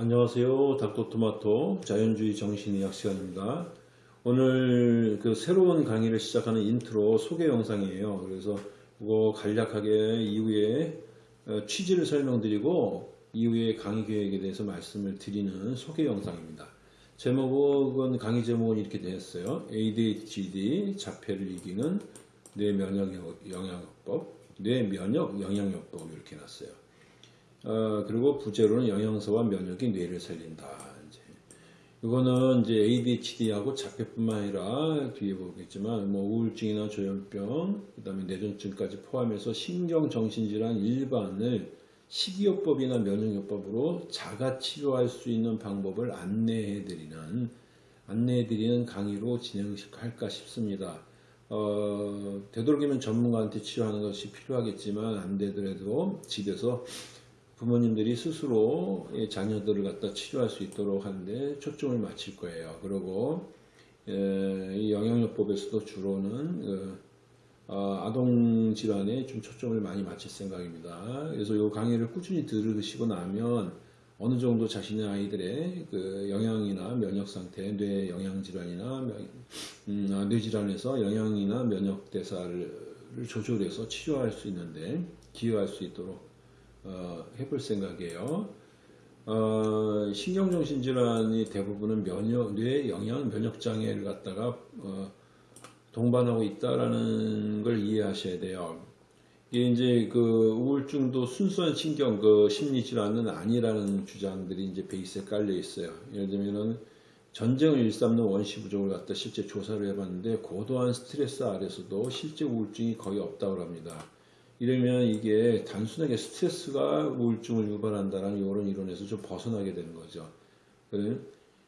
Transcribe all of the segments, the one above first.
안녕하세요. 닥터토마토 자연주의 정신의학 시간입니다. 오늘 그 새로운 강의를 시작하는 인트로 소개 영상이에요. 그래서 이거 간략하게 이후에 어, 취지를 설명드리고 이후에 강의 계획에 대해서 말씀을 드리는 소개 영상입니다. 제목은 강의 제목은 이렇게 되었어요. ADHD 자폐를 이기는 뇌 면역 영양요법, 뇌 면역 영양요법 이렇게 놨어요. 어, 그리고 부제로는 영양소와 면역이 뇌를 살린다. 이제 이거는 이제 ADHD하고 자폐뿐만 아니라 뒤에 보겠지만 뭐 우울증이나 조현병, 그다음에 뇌전증까지 포함해서 신경 정신질환 일반을 식이요법이나 면역요법으로 자가 치료할 수 있는 방법을 안내해드리는 안내해드리는 강의로 진행할까 싶습니다. 어, 되도록이면 전문가한테 치료하는 것이 필요하겠지만 안 되더라도 집에서 부모님들이 스스로 자녀들을 갖다 치료할 수 있도록 하는데 초점을 맞출 거예요. 그리고 이 영양요법에서도 주로는 그, 어, 아동 질환에 좀 초점을 많이 맞출 생각입니다. 그래서 이 강의를 꾸준히 들으시고 나면 어느 정도 자신의 아이들의 그 영양이나 면역 상태, 뇌 영양 질환이나 음, 아, 뇌 질환에서 영양이나 면역 대사를 조절해서 치료할 수 있는데 기여할 수 있도록 어, 해볼 생각이에요. 어, 신경정신질환이 대부분은 면역, 뇌 영양 면역 장애를 갖다가 어, 동반하고 있다라는 걸 이해하셔야 돼요. 이게 이제 그 우울증도 순수한 신경 그 심리 질환은 아니라는 주장들이 이제 베이스에 깔려 있어요. 예를 들면은 전쟁을 일삼는 원시 부족을 갖다 실제 조사를 해봤는데 고도한 스트레스 아래서도 실제 우울증이 거의 없다고 합니다. 이러면 이게 단순하게 스트레스가 우울증을 유발한다는 이런 이론에서 좀 벗어나게 되는 거죠.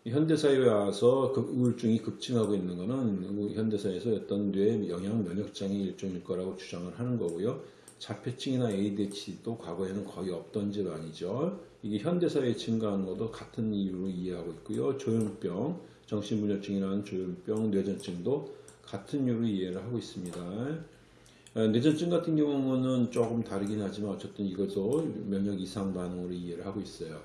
현대사회에 와서 그 우울증이 급증하고 있는 것은 현대사회에서 어떤 뇌 영양 면역장애 일종일 거라고 주장을 하는 거고요. 자폐증이나 ADHD도 과거에는 거의 없던 질환이죠. 이게 현대사회에 증가하는 것도 같은 이유로 이해하고 있고요. 조현병, 정신분열증이라는 조현병, 뇌전증도 같은 이유로 이해를 하고 있습니다. 어, 뇌전증 같은 경우는 조금 다르긴 하지만 어쨌든 이것도 면역 이상 반응으로 이해를 하고 있어요.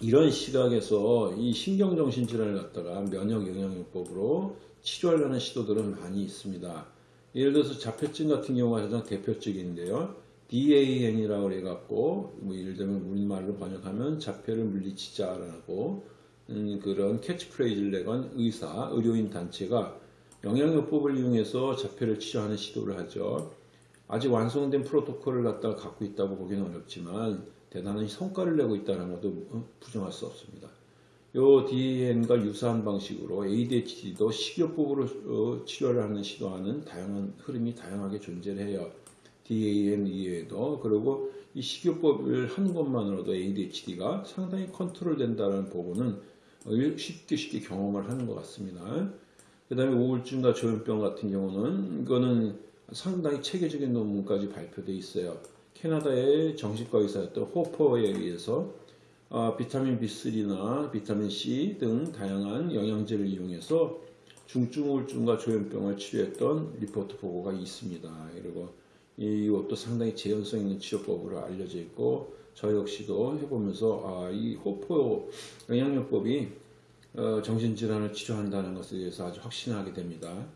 이런 시각에서 이 신경정신질환을 갖다가 면역 영양요법으로 치료하려는 시도들은 많이 있습니다. 예를 들어서 자폐증 같은 경우가 가장 대표적인데요. DAN이라고 해갖고 뭐 예를 들면 우리말로 번역하면 자폐를 물리치자라고 음, 그런 캐치프레이즈를 내건 의사, 의료인 단체가 영양요법을 이용해서 자폐를 치료하는 시도를 하죠. 아직 완성된 프로토콜을 갖다가 갖고 있다고 보기는 어렵지만 대단한 성과를 내고 있다는 것도 어, 부정할 수 없습니다. 요 DAN과 유사한 방식으로 ADHD도 식이요법으로 어, 치료를 하는 시도하는 다양한 흐름이 다양하게 존재를 해요. DAN 이외에도 그리고 이 식이요법을 하는 것만으로도 ADHD가 상당히 컨트롤 된다는 부분은 쉽게 쉽게 경험을 하는 것 같습니다. 그 다음에 우울증과 조현병 같은 경우는 이거는 상당히 체계적인 논문까지 발표되어 있어요. 캐나다의 정신과 의사였던 호퍼에 의해서 어, 비타민 B3나 비타민 C 등 다양한 영양제를 이용해서 중증 우울증과 조현병을 치료했던 리포트 보고가 있습니다. 그리고 이것도 상당히 재현성 있는 치료법으로 알려져 있고 저 역시도 해보면서 아, 이 호포 영양요법이 어, 정신질환을 치료한다는 것에 대해서 아주 확신하게 됩니다.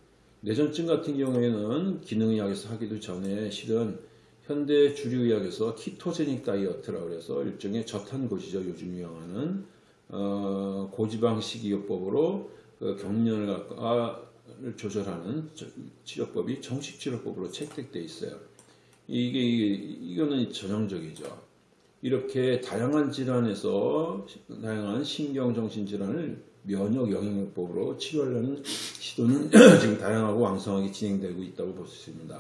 뇌전증 같은 경우에는 기능의학에서 하기도 전에 실은 현대 주류의학에서 키토제닉 다이어트라고 해서 일종의 저탄고지죠. 요즘 유행하는 어, 고지방 식이요법으로 그 경련을 아, 조절하는 치료법이 정식 치료법으로 채택되어 있어요. 이게 이거는 전형적이죠. 이렇게 다양한 질환에서 다양한 신경정신 질환을 면역 영양요법으로 치료하려는 시도는 지금 다양하고 왕성하게 진행되고 있다고 볼 수 있습니다.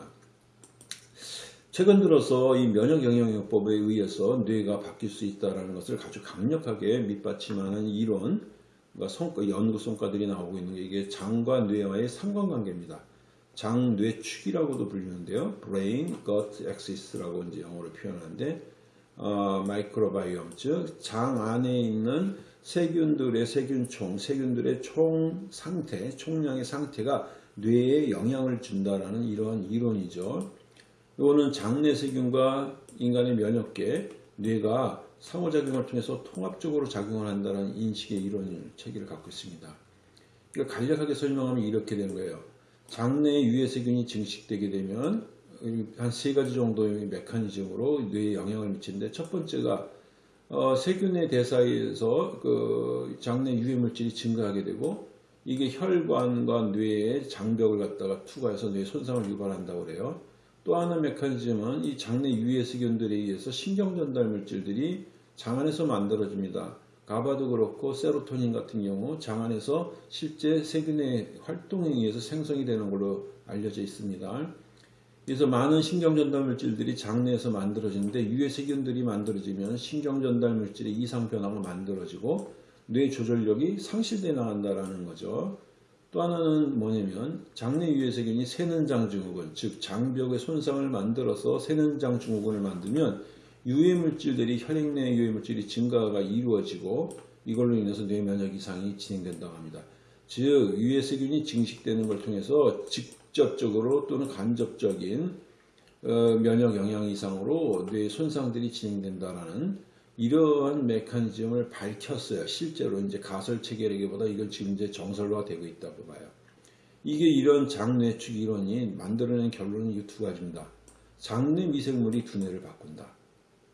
최근 들어서 이 면역 영양요법에 의해서 뇌가 바뀔 수 있다는 것을 아주 강력하게 밑받침하는 이론, 성과, 연구 성과들이 나오고 있는 게 이게 장과 뇌와의 상관관계입니다. 장, 뇌 축이라고도 불리는데요. brain, gut axis라고 영어로 표현하는데 어, 마이크로바이옴, 즉 장 안에 있는 세균들의 세균총, 세균들의 총 상태, 총량의 상태가 뇌에 영향을 준다라는 이런 이론이죠. 이거는 장내 세균과 인간의 면역계, 뇌가 상호작용을 통해서 통합적으로 작용을 한다는 인식의 이론 체계를 갖고 있습니다. 이걸 간략하게 설명하면 이렇게 되는 거예요. 장내 유해세균이 증식되게 되면 한 세 가지 정도의 메커니즘으로 뇌에 영향을 미치는데 첫 번째가 어, 세균의 대사에서 그 장내 유해 물질이 증가하게 되고 이게 혈관과 뇌의 장벽을 갖다가 투과해서 뇌 손상을 유발한다고 그래요. 또 하나 메커니즘은 이 장내 유해 세균들에 의해서 신경 전달 물질들이 장 안에서 만들어집니다. 가바도 그렇고 세로토닌 같은 경우 장 안에서 실제 세균의 활동에 의해서 생성이 되는 걸로 알려져 있습니다. 그래서 많은 신경 전달 물질들이 장내에서 만들어지는데 유해 세균들이 만들어지면 신경 전달 물질의 이상 변화가 만들어지고 뇌 조절력이 상실돼 나간다라는 거죠. 또 하나는 뭐냐면 장내 유해 세균이 세는장 증후군, 즉 장벽의 손상을 만들어서 세는장 증후군을 만들면 유해 물질들이 혈액 내 유해 물질이 증가가 이루어지고 이걸로 인해서 뇌 면역 이상이 진행된다고 합니다. 즉 유해 세균이 증식되는 걸 통해서 직 접적으로 또는 간접적인 어, 면역 영향 이상으로 뇌 손상들이 진행된다라는 이러한 메커니즘을 밝혔어요. 실제로 이제 가설 체계라기보다 이건 지금 이제 정설화되고 있다고 봐요. 이게 이런 장뇌축 이론이 만들어낸 결론은 이 두 가지입니다. 장내 미생물이 두뇌를 바꾼다.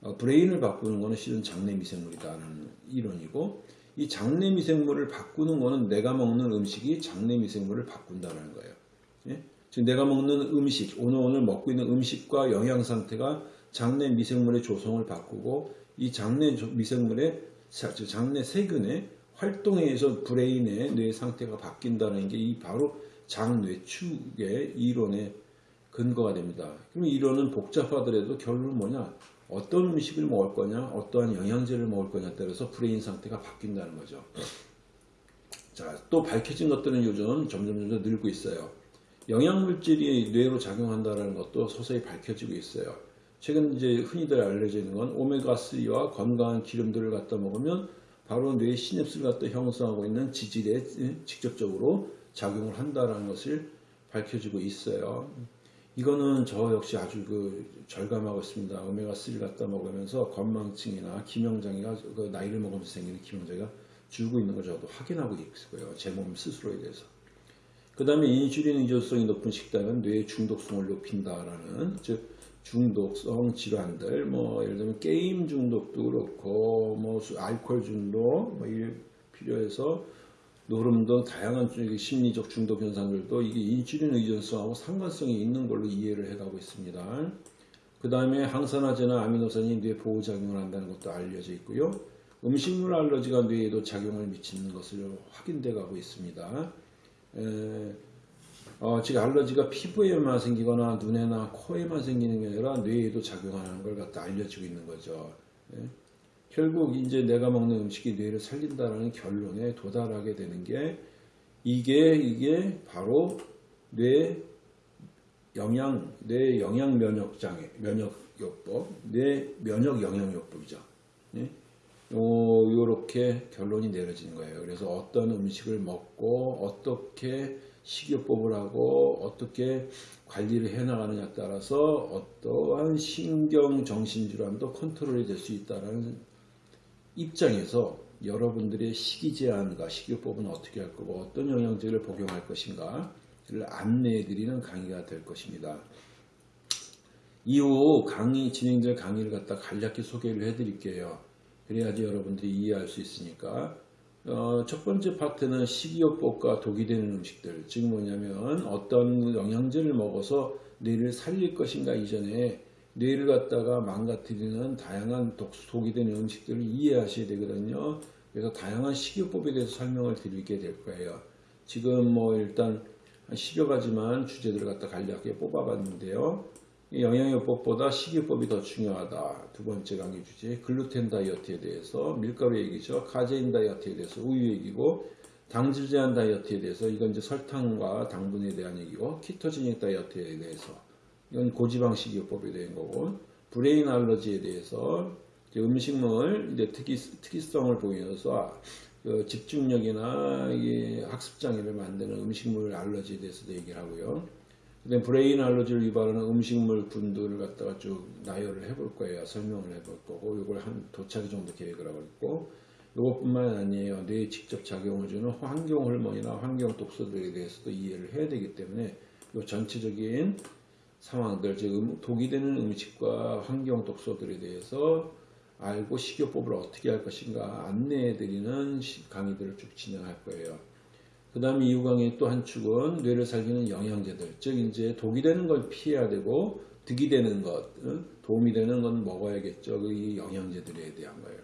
어, 브레인을 바꾸는 것은 실은 장내 미생물이다라는 이론이고 이 장내 미생물을 바꾸는 것은 내가 먹는 음식이 장내 미생물을 바꾼다는 거예요. 예? 지금 내가 먹는 음식, 오늘 오늘 먹고 있는 음식과 영양 상태가 장내 미생물의 조성을 바꾸고 이 장내 미생물의 장내 세균의 활동에 의해서 brain의 뇌 상태가 바뀐다는 게 이 바로 장뇌축의 이론의 근거가 됩니다. 그럼 이론은 복잡하더라도 결론은 뭐냐? 어떤 음식을 먹을 거냐, 어떠한 영양제를 먹을 거냐에 따라서 brain 상태가 바뀐다는 거죠. 자, 또 밝혀진 것들은 요즘 점점 점점 늘고 있어요. 영양물질이 뇌로 작용한다는 것도 서서히 밝혀지고 있어요. 최근 이제 흔히들 알려져 있는 건 오메가3와 건강한 기름들을 갖다 먹으면 바로 뇌 시냅스를 갖다 형성하고 있는 지질에 직접적으로 작용을 한다는 것을 밝혀지고 있어요. 이거는 저 역시 아주 그 절감하고 있습니다. 오메가3를 갖다 먹으면서 건망증이나 기명장애가 그 나이를 먹으면서 생기는 기명장애가 줄고 있는 걸 저도 확인하고 있고요. 제 몸 스스로에 대해서. 그 다음에 인슐린 의존성이 높은 식단은 뇌의 중독성을 높인다라는 즉 중독성 질환들, 뭐 예를 들면 게임 중독도 그렇고, 뭐 알코올 중독, 뭐 필요해서 노름 등 다양한 심리적 중독 현상들도 이게 인슐린 의존성하고 상관성이 있는 걸로 이해를 해가고 있습니다. 그 다음에 항산화제나 아미노산이 뇌 보호작용을 한다는 것도 알려져 있고요. 음식물 알러지가 뇌에도 작용을 미치는 것을 확인돼 가고 있습니다. 에, 어, 즉 알러지가 피부에만 생기거나 눈에나 코에만 생기는 게 아니라 뇌에도 작용하는 걸 갖다 알려지고 있는 거죠. 예? 결국 이제 내가 먹는 음식이 뇌를 살린다라는 결론에 도달하게 되는 게 이게 이게 바로 뇌 영양 뇌 영양 면역 장애 면역 요법 뇌 면역 영양 요법이죠. 예? 요, 요렇게 결론이 내려지는 거예요. 그래서 어떤 음식을 먹고 어떻게 식이요법을 하고 어떻게 관리를 해나가느냐에 따라서 어떠한 신경 정신질환도 컨트롤이 될 수 있다는 입장에서 여러분들의 식이 제한과 식이요법은 어떻게 할 거고 어떤 영양제를 복용할 것인가를 안내해 드리는 강의가 될 것입니다. 이후 강의 진행될 강의를 갖다 간략히 소개를 해 드릴게요. 그래야지 여러분들이 이해할 수 있으니까. 어, 첫 번째 파트는 식이요법과 독이 되는 음식들. 즉 뭐냐면 어떤 영양제를 먹어서 뇌를 살릴 것인가 이전에 뇌를 갖다가 망가뜨리는 다양한 독, 독이 되는 음식들을 이해하셔야 되거든요. 그래서 다양한 식이요법에 대해서 설명을 드리게 될 거예요. 지금 뭐 일단 한 10여 가지만 주제들을 갖다 간략하게 뽑아봤는데요 영양요법보다 식이요법이 더 중요하다. 두 번째 강의 주제 글루텐 다이어트에 대해서 밀가루 얘기죠. 카제인 다이어트에 대해서 우유 얘기고 당질 제한 다이어트에 대해서 이건 이제 설탕과 당분에 대한 얘기고 ketogenic 다이어트에 대해서 이건 고지방 식이요법에 대한 거고 brain allergy에 대해서 음식물 이제 특이 특이성을 보여서 그 집중력이나 학습 장애를 만드는 음식물 allergy에 대해서도 얘기를 하고요. 그다음 brain allergy를 유발하는 음식물군들을 갖다가 쭉 나열을 해볼 거예요. 설명을 해볼 거고 이걸 한 두 차시 정도 계획을 하고 있고 이것뿐만 아니에요. 뇌에 직접 작용을 주는 환경 호르몬이나 환경 독소들에 대해서도 이해를 해야 되기 때문에 이 전체적인 상황들, 즉 음- 독이 되는 음식과 환경 독소들에 대해서 알고 식이요법을 어떻게 할 것인가 안내해 드리는 시- 강의들을 쭉 진행할 거예요. 그 다음에 이후 강의 또 한 축은 뇌를 살리는 영양제들, 즉 이제 독이 되는 걸 피해야 되고 득이 되는 것, 응? 도움이 되는 건 먹어야겠죠. 그이 영양제들에 대한 거예요.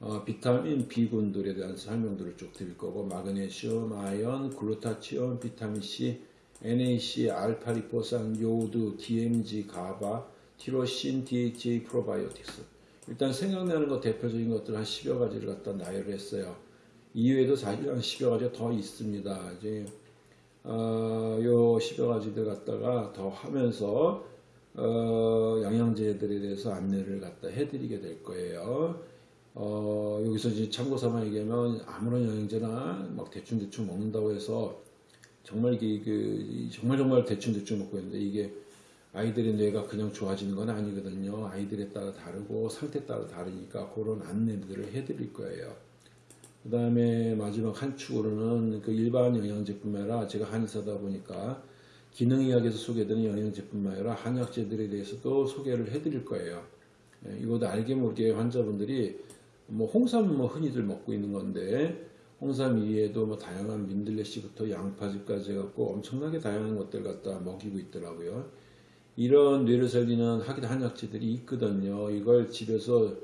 어, 비타민 B군들에 대한 설명들을 쭉 드릴 거고 마그네슘, 아연, 글루타치온, 비타민 C, NAC, 알파리포산, 요오드, DMG, 가바, 티로신, DHA, 프로바이오틱스. 일단 생각나는 것 대표적인 것들 한 10여 가지를 갖다 나열을 했어요. 이외에도 사실 한 10여 가지가 더 있습니다. 이제 어, 요 10여 가지들 갖다가 더 하면서 어, 영양제들에 대해서 안내를 갖다 해드리게 될 거예요. 어, 여기서 이제 참고 삼아 얘기하면 아무런 영양제나 막 대충대충 먹는다고 해서 정말 이게 그 정말 정말 대충대충 먹고 있는데 이게 아이들의 뇌가 그냥 좋아지는 건 아니거든요. 아이들에 따라 다르고 상태에 따라 다르니까 그런 안내들을 해드릴 거예요. 그 다음에 마지막 한 축으로는 그 일반 영양제뿐만 아니라 제가 한의사다 보니까 기능의학에서 소개되는 영양제뿐만 아니라 한약제들에 대해서도 소개를 해드릴 거예요. 예, 이것도 알게 모르게 환자분들이 뭐 홍삼은 뭐 흔히들 먹고 있는 건데 홍삼 이외에도 뭐 다양한 민들레씨부터 양파즙까지 해갖고 엄청나게 다양한 것들 갖다 먹이고 있더라고요. 이런 뇌를 살리는 하기 한약제들이 있거든요. 이걸 집에서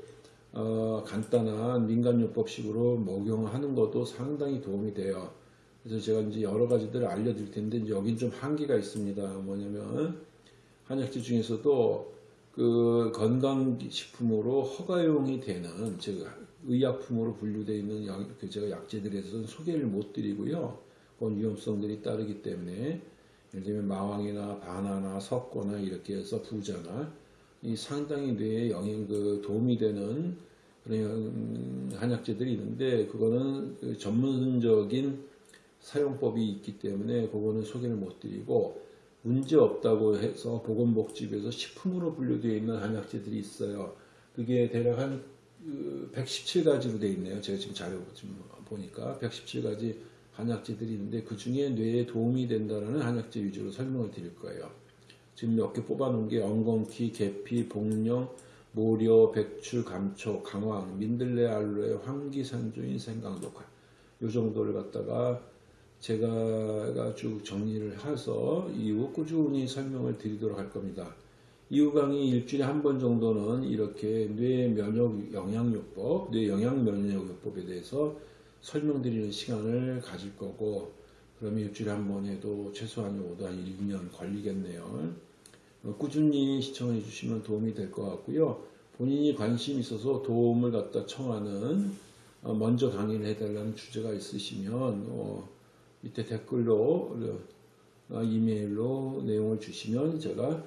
어, 간단한 민간요법식으로 목용하는 것도 상당히 도움이 돼요. 그래서 제가 이제 여러 가지들을 알려드릴 텐데 이제 여긴 좀 한계가 있습니다. 뭐냐면 한약재 중에서도 그 건강식품으로 허가용이 되는 즉 의약품으로 분류되어 있는 약, 그 제가 약재들에 대해서는 소개를 못 드리고요. 그건 위험성들이 따르기 때문에 예를 들면 마왕이나 바나나, 석고나 이렇게 해서 부자나 이 상당히 뇌에 영향 그 도움이 되는 그런 음, 한약재들이 있는데 그거는 그 전문적인 사용법이 있기 때문에 그거는 소개를 못 드리고 문제 없다고 해서 보건복지부에서 식품으로 분류되어 있는 한약재들이 있어요. 그게 대략 한 117가지로 되어 있네요. 제가 지금 자료 좀 보니까 117가지 한약재들이 있는데 그 중에 뇌에 도움이 된다는 한약재 위주로 설명을 드릴 거예요. 지금 몇 개 뽑아놓은 게 엉겅퀴, 계피, 복령, 모려, 백출, 감초, 강황, 민들레, 알로에, 황기산조인, 생강독화 요 정도를 갖다가 제가 쭉 정리를 해서 이후 꾸준히 설명을 드리도록 할 겁니다. 이후 강의 일주일에 한 번 정도는 이렇게 뇌 면역 영양요법, 뇌 영양 면역요법에 대해서 설명드리는 시간을 가질 거고 그러면 일주일에 한 번 해도 최소한 5도 한 1년 걸리겠네요. 어, 꾸준히 시청해 주시면 도움이 될 것 같고요. 본인이 관심 있어서 도움을 갖다 청하는 어, 먼저 강의를 해달라는 주제가 있으시면 어, 밑에 댓글로 어, 이메일로 내용을 주시면 제가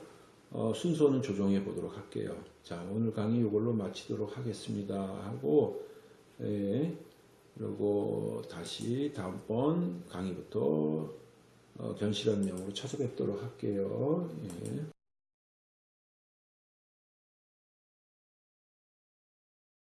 어, 순서는 조정해 보도록 할게요. 자 오늘 강의 이걸로 마치도록 하겠습니다. 하고 예, 그리고 다시 다음번 강의부터 어, 견실한 명으로 찾아뵙도록 할게요. 예.